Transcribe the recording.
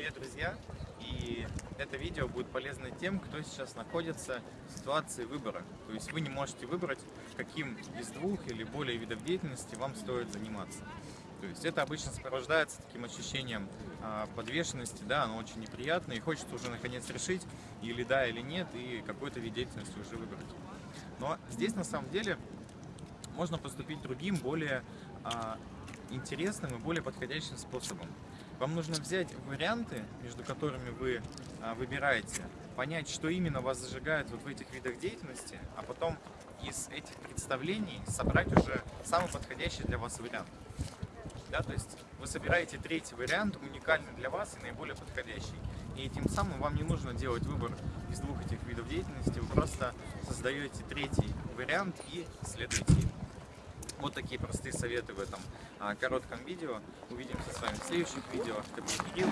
Привет, друзья! И это видео будет полезно тем, кто сейчас находится в ситуации выбора. То есть вы не можете выбрать, каким из двух или более видов деятельности вам стоит заниматься. То есть это обычно сопровождается таким ощущением а, подвешенности, да, оно очень неприятно, и хочется уже наконец решить, или да, или нет, и какой-то вид деятельности уже выбрать. Но здесь на самом деле можно поступить другим, более а, интересным и более подходящим способом. Вам нужно взять варианты, между которыми вы а, выбираете, понять, что именно вас зажигает вот в этих видах деятельности, а потом из этих представлений собрать уже самый подходящий для вас вариант. Да, то есть вы собираете третий вариант, уникальный для вас и наиболее подходящий. И тем самым вам не нужно делать выбор из двух этих видов деятельности, вы просто создаете третий вариант и следуете им. Вот такие простые советы в этом а, коротком видео. Увидимся с вами в следующих видео. Кирилл.